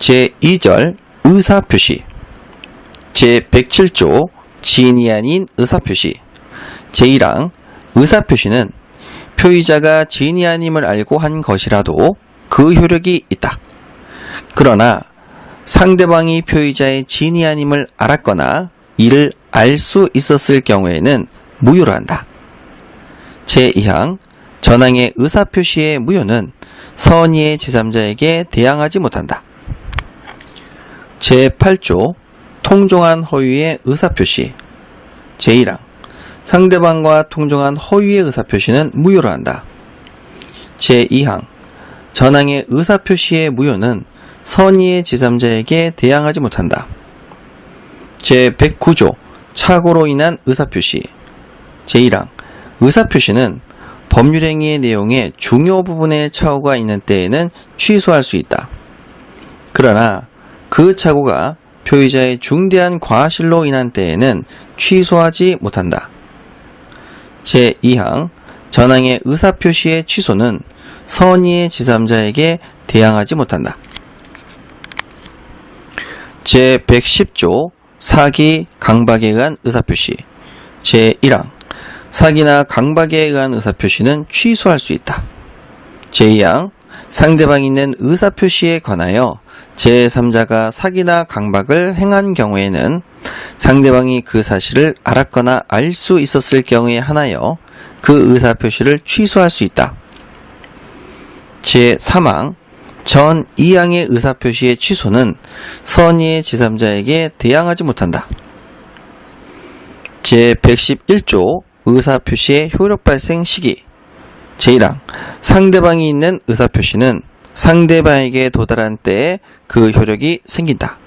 제2절 의사표시 제107조 지인이 아닌 의사표시 제1항 의사표시는 표의자가 지인이 아님을 알고 한 것이라도 그 효력이 있다. 그러나 상대방이 표의자의 지인이 아님을 알았거나 이를 알 수 있었을 경우에는 무효로 한다. 제2항 전항의 의사표시의 무효는 선의의 제3자에게 대항하지 못한다. 제8조 통종한 허위의 의사표시 제1항 상대방과 통종한 허위의 의사표시는 무효로 한다. 제2항 전항의 의사표시의 무효는 선의의 제3자에게 대항하지 못한다. 제109조 착오로 인한 의사표시 제1항 의사표시는 법률행위의 내용에 중요 부분의 착오가 있는 때에는 취소할 수 있다. 그러나 그 착오가 표의자의 중대한 과실로 인한 때에는 취소하지 못한다. 제2항 전항의 의사표시의 취소는 선의의 제3자에게 대항하지 못한다. 제110조 사기, 강박에 의한 의사표시 제1항 사기나 강박에 의한 의사표시는 취소할 수 있다. 제2항 상대방이 있는 의사표시에 관하여 제3자가 사기나 강박을 행한 경우에는 상대방이 그 사실을 알았거나 알 수 있었을 경우에 한하여 그 의사표시를 취소할 수 있다. 제3항 전 2항의 의사표시의 취소는 선의의 제3자에게 대항하지 못한다. 제111조 의사표시의 효력 발생 시기 제1항 상대방이 있는 의사표시는 상대방에게 도달한 때에 그 효력이 생긴다.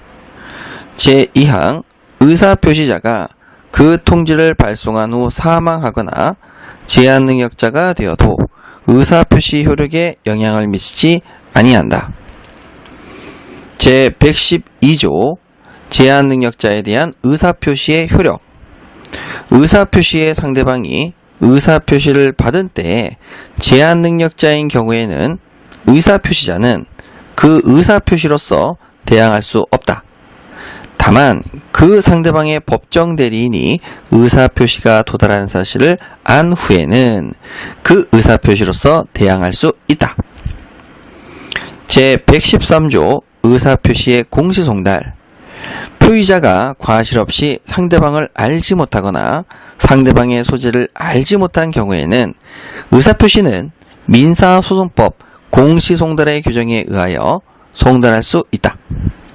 제2항 의사표시자가 그 통지를 발송한 후 사망하거나 제한 능력자가 되어도 의사표시 효력에 영향을 미치지 아니한다. 제112조 제한 능력자에 대한 의사표시의 효력 의사표시의 상대방이 의사표시를 받은 때에 제한 능력자인 경우에는 의사표시자는 그 의사표시로서 대항할 수 없다. 다만 그 상대방의 법정 대리인이 의사표시가 도달한 사실을 안 후에는 그 의사표시로서 대항할 수 있다. 제113조 의사표시의 공시송달 표의자가 과실 없이 상대방을 알지 못하거나 상대방의 소재를 알지 못한 경우에는 의사표시는 민사소송법 공시송달의 규정에 의하여 송달할 수 있다.